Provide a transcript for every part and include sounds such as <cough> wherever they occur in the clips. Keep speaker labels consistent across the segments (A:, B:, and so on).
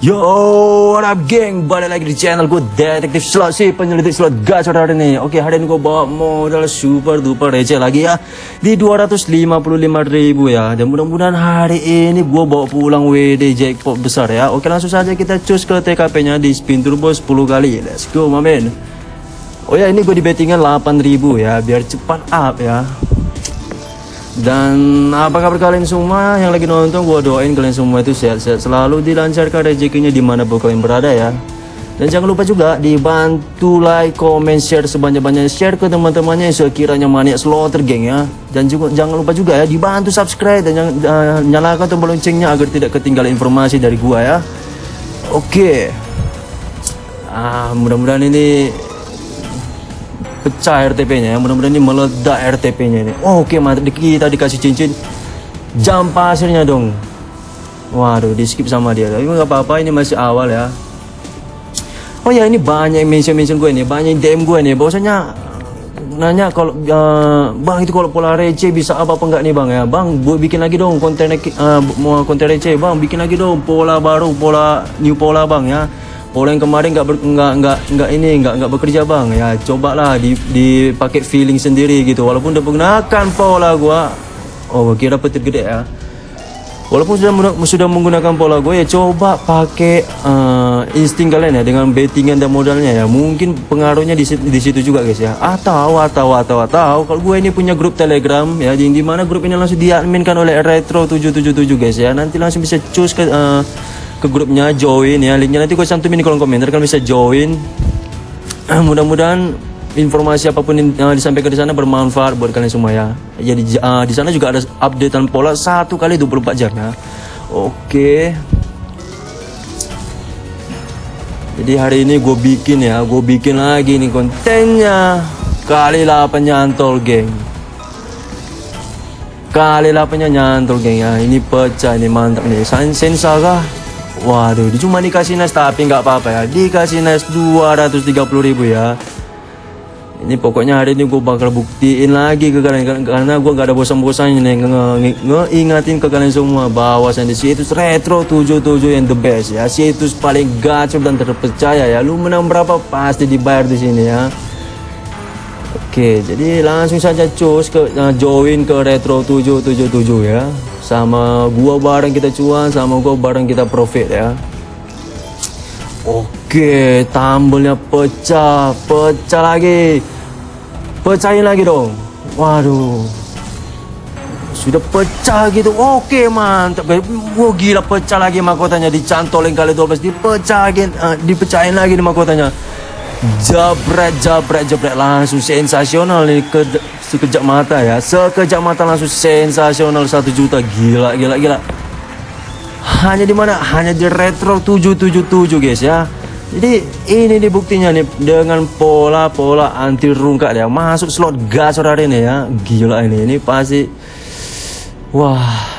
A: Yo, what up geng? Balik lagi di channel gue Detektif Slot sih penyelidik slot gacor hari ini. Oke, hari ini gue bawa modal super duper receh lagi ya di 255 ribu ya. Dan mudah-mudahan hari ini gue bawa pulang WD jackpot besar ya. Oke, langsung saja kita cus ke TKP-nya di spin turbo 10 kali. Let's go, mamen. Oh ya, ini gue di bettingan 8000 ya, biar cepat up ya. Dan apa kabar kalian semua? Yang lagi nonton Gue doain kalian semua itu sehat-sehat selalu Dilancarkan rezekinya di mana pun kalian berada ya. Dan jangan lupa juga dibantu like, comment, share sebanyak-banyaknya Share ke teman-temannya yang sekiranya maniak slotter geng ya. Dan juga jangan lupa juga ya dibantu subscribe Dan jangan, uh, nyalakan tombol loncengnya agar tidak ketinggalan informasi dari gua ya. Oke. Ah mudah-mudahan ini pecah RTP-nya ya. Mudah-mudahan ini meledak RTP-nya ini. Oh, Oke, okay, mantap. Kita dikasih cincin jam pasirnya dong. Waduh, di skip sama dia. Tapi nggak apa-apa, ini masih awal ya. Oh ya, ini banyak mention-mention gue nih, banyak DM gue nih. Bahwasanya nanya kalau uh, bang itu kalau pola receh bisa apa apa enggak nih bang ya bang buat bikin lagi dong konten uh, konten receh bang bikin lagi dong pola baru pola new pola bang ya Pola yang kemarin nggak nggak nggak nggak ini nggak nggak bekerja bang. Ya cobalah di dipakai feeling sendiri gitu. Walaupun udah menggunakan pola gua. Oh kira petir gede ya. Walaupun sudah sudah menggunakan pola gua ya coba pakai uh, insting kalian ya dengan bettingan dan modalnya ya. Mungkin pengaruhnya di, di situ juga guys ya. Atau atau atau atau kalau gue ini punya grup telegram ya di, di mana grup ini langsung diadminkan oleh retro 777 guys ya. Nanti langsung bisa choose ke uh, ke grupnya join ya. Linknya nanti gue cantumin di kolom komentar kalian bisa join. <clears throat> Mudah-mudahan informasi apa pun yang uh, disampaikan di sana bermanfaat buat kalian semua ya. Jadi uh, di sana juga ada updatean pola satu kali 24 jam ya. Oke. Jadi hari ini gue bikin ya gue bikin lagi nih kontennya. Kali 8 nyantol geng. Kali 8 nyantol geng ya. Ini pecah ini mantap nih. Sensa kah Waduh, cuma dikasih nes tapi nggak apa-apa ya. Dikasih nes 230 ribu ya. Ini pokoknya hari ini gue bakal buktiin lagi ke kalian karena gue gak ada bosan-bosannya nih ngeingatin ke kalian semua bahwasan di situs retro 77 yang the best ya. Situs paling gacor dan terpercaya ya. Lu menang berapa pasti dibayar di sini ya. Oke, jadi langsung saja cus ke uh, join ke retro 777 ya. Sama gua bareng kita cuan sama gua bareng kita profit ya. Oke tambelnya pecah pecah lagi. Pecahin lagi dong. Waduh. Sudah pecah gitu. Oke mantap. Gua gila pecah lagi mahkotanya. Dicantolin kali 12 dipecahin uh, dipecahin lagi di mahkotanya jabret jabret. Jabret langsung sensasional nih ke sekejap mata ya. Sekejap mata langsung sensasional. Satu juta. Gila gila gila. Hanya di mana? Hanya di retro 777 guys ya. Jadi ini nih buktinya nih. Dengan pola-pola anti rungkat ya. Masuk slot gas hari ini ya. Gila ini. Ini pasti wah.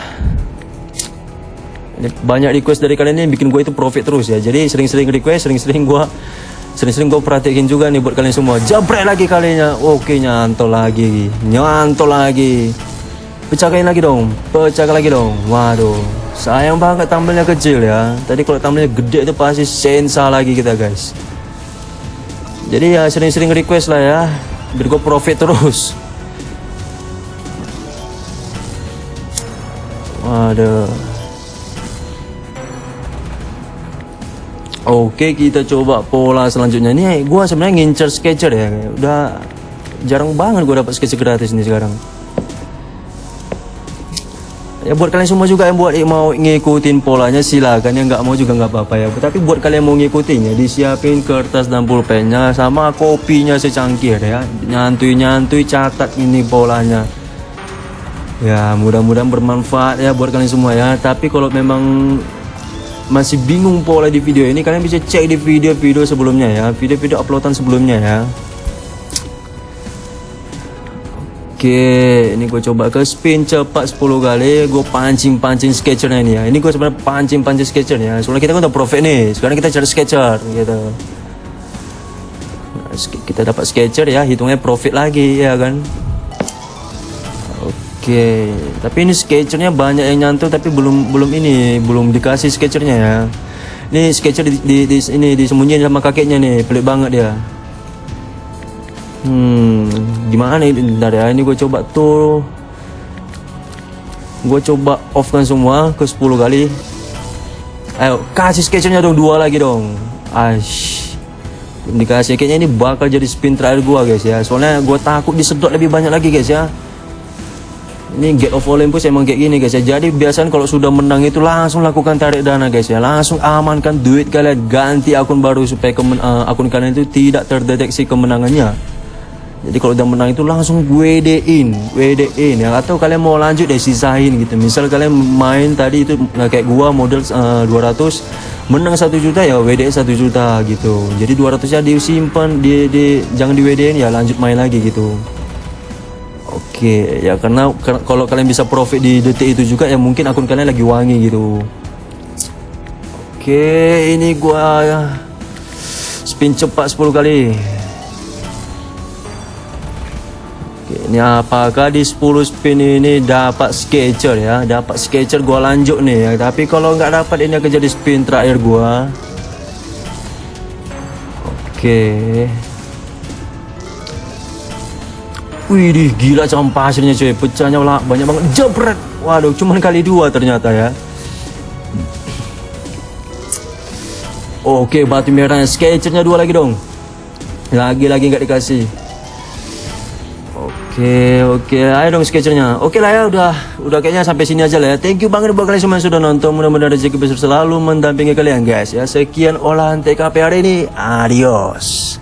A: Banyak request dari kalian ini bikin gue itu profit terus ya. Jadi sering-sering request sering-sering gue Sering-sering gue perhatiin juga nih buat kalian semua. Jabret lagi kalinya. Oke, nyantol lagi. Nyantol lagi. Pecahkan lagi dong. Pecahkan lagi dong. Waduh. Sayang banget tampilnya kecil ya. Tadi kalau tampilnya gede itu pasti sensa lagi kita guys. Jadi ya sering-sering request lah ya. Biar gue profit terus. Waduh. Oke kita coba pola selanjutnya. Ini gue sebenarnya ngincer sketcher ya. Udah jarang banget gue dapat sketcher gratis nih sekarang. Ya buat kalian semua juga yang buat mau ngikutin polanya silakan yang nggak mau juga nggak apa-apa ya. Tapi buat kalian mau ngikutinnya disiapin kertas dan pulpennya sama kopinya secangkir ya. Nyantui nyantui catat ini polanya. Ya mudah-mudahan bermanfaat ya buat kalian semua ya. Tapi kalau memang masih bingung pola di video ini kalian bisa cek di video-video sebelumnya ya video-video uploadan sebelumnya ya Oke, ini gue coba ke spin cepat 10 kali, gue pancing-pancing sketchernya ini ya. Ini gue sebenarnya pancing-pancing sketchernya. Soalnya kita kan udah profit nih, sekarang kita cari sketcher gitu. Nah, kita dapat sketcher ya, hitungnya profit lagi ya kan. Oke, tapi ini sketchernya banyak yang nyantol tapi belum belum ini belum dikasih sketchernya ya. Nih sketcher di, di, di ini disembunyiin sama kakeknya nih, pelik banget dia. Hmm, gimana ini? Bentar ya, ini gue coba tuh. Gue coba off kan semua ke 10 kali. Ayo, kasih sketchernya dong dua lagi dong. Belum dikasih kayaknya ini bakal jadi spin terakhir gua guys ya. Soalnya gua takut disedot lebih banyak lagi guys ya. Ini Gate of Olympus emang kayak gini guys ya. Jadi biasanya kalau sudah menang itu langsung lakukan tarik dana guys ya. Langsung amankan duit kalian, ganti akun baru supaya kemen, uh, akun kalian itu tidak terdeteksi kemenangannya. Jadi kalau udah menang itu langsung WD-in, WD-in ya. Atau kalian mau lanjut deh sisain gitu. Misal kalian main tadi itu nah, kayak gua model uh, 200 menang 1 juta ya WD 1 juta gitu. Jadi 200 nya disimpan di, di jangan di WD-in ya lanjut main lagi gitu. Oke, ya karena kar- kalau kalian bisa profit di detik itu juga ya mungkin akun kalian lagi wangi gitu. Oke, ini gua ya, spin cepat 10 kali. Oke, ini apakah di 10 spin ini dapat sketcher ya? Dapat sketcher gua lanjut nih ya. Tapi kalau nggak dapat ini akan jadi spin terakhir gua. Oke. Wih, gila campak pasirnya cuy. Pecahnya lah banyak banget. Jebret. Waduh, cuman kali dua ternyata ya. Oke, batu merahnya. Sketchernya dua lagi dong. Lagi-lagi nggak dikasih. Oke, oke. Ayo dong sketchernya. Oke lah ya, udah udah kayaknya sampai sini aja lah ya. Thank you banget buat kalian semua yang sudah nonton. Mudah-mudahan rezeki besar selalu mendampingi kalian guys ya. Sekian olahan TKP hari ini. Adios.